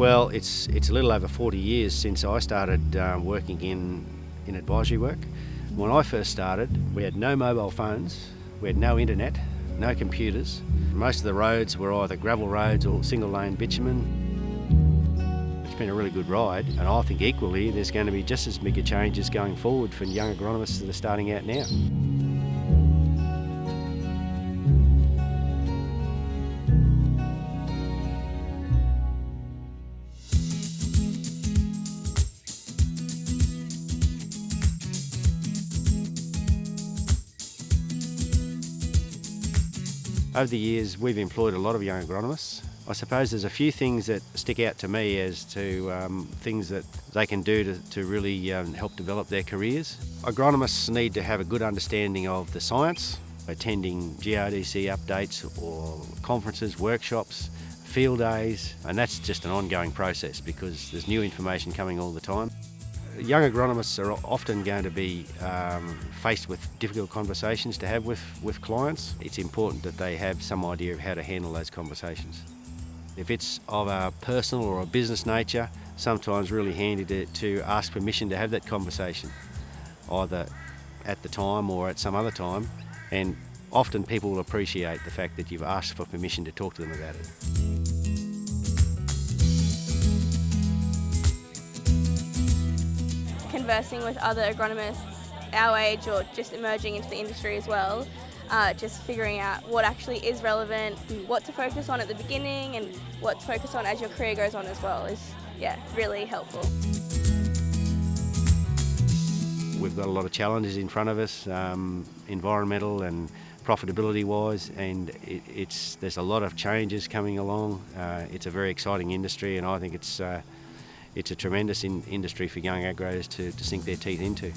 Well, it's it's a little over 40 years since I started um, working in, in advisory work. When I first started, we had no mobile phones, we had no internet, no computers. Most of the roads were either gravel roads or single lane bitumen. It's been a really good ride, and I think equally there's going to be just as big a changes going forward for young agronomists that are starting out now. Over the years, we've employed a lot of young agronomists. I suppose there's a few things that stick out to me as to um, things that they can do to, to really um, help develop their careers. Agronomists need to have a good understanding of the science, attending GRDC updates or conferences, workshops, field days, and that's just an ongoing process because there's new information coming all the time. Young agronomists are often going to be um, faced with difficult conversations to have with, with clients. It's important that they have some idea of how to handle those conversations. If it's of a personal or a business nature, sometimes really handy to, to ask permission to have that conversation, either at the time or at some other time, and often people will appreciate the fact that you've asked for permission to talk to them about it. Conversing with other agronomists our age or just emerging into the industry as well, uh, just figuring out what actually is relevant, what to focus on at the beginning and what to focus on as your career goes on as well is yeah, really helpful. We've got a lot of challenges in front of us, um, environmental and profitability wise and it, it's there's a lot of changes coming along. Uh, it's a very exciting industry and I think it's uh, it's a tremendous in industry for young agros to, to sink their teeth into.